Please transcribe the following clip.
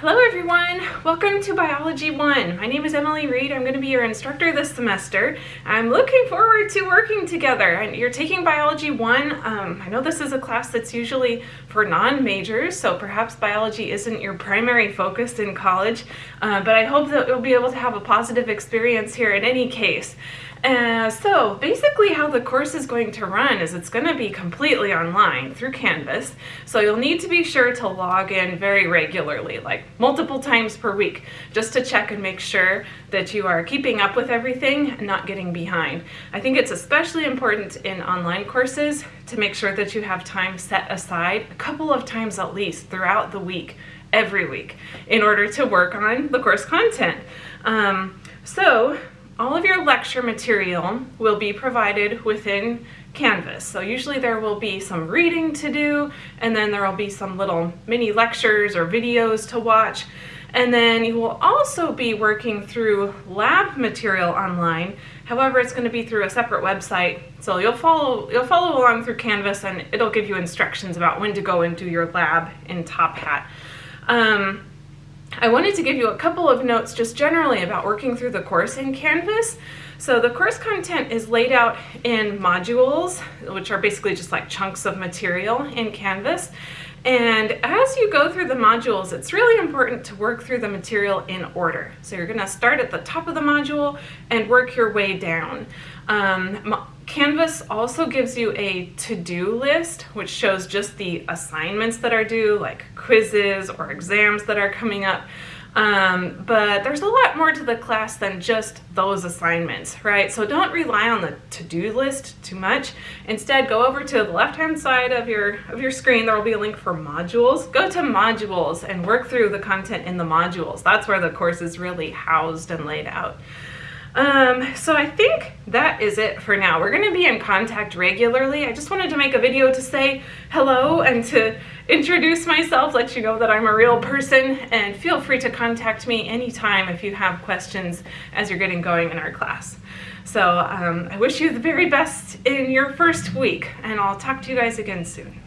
Hello everyone, welcome to Biology 1. My name is Emily Reed. I'm going to be your instructor this semester. I'm looking forward to working together. And you're taking Biology 1. Um, I know this is a class that's usually for non-majors, so perhaps biology isn't your primary focus in college, uh, but I hope that you'll be able to have a positive experience here in any case. Uh, so basically how the course is going to run is it's going to be completely online through Canvas. So you'll need to be sure to log in very regularly, like multiple times per week, just to check and make sure that you are keeping up with everything and not getting behind. I think it's especially important in online courses to make sure that you have time set aside a couple of times at least throughout the week, every week, in order to work on the course content. Um, so all of your lecture material will be provided within Canvas. So usually there will be some reading to do, and then there will be some little mini lectures or videos to watch. And then you will also be working through lab material online. However, it's going to be through a separate website. So you'll follow you'll follow along through Canvas and it'll give you instructions about when to go and do your lab in Top Hat. Um, I wanted to give you a couple of notes just generally about working through the course in Canvas. So the course content is laid out in modules, which are basically just like chunks of material in Canvas. And as you go through the modules, it's really important to work through the material in order. So you're gonna start at the top of the module and work your way down. Um, Canvas also gives you a to-do list, which shows just the assignments that are due, like quizzes or exams that are coming up. Um, but there's a lot more to the class than just those assignments, right? So don't rely on the to-do list too much. Instead, go over to the left-hand side of your, of your screen. There will be a link for modules. Go to modules and work through the content in the modules. That's where the course is really housed and laid out. Um, so I think that is it for now. We're going to be in contact regularly. I just wanted to make a video to say hello and to introduce myself, let you know that I'm a real person, and feel free to contact me anytime if you have questions as you're getting going in our class. So um, I wish you the very best in your first week, and I'll talk to you guys again soon.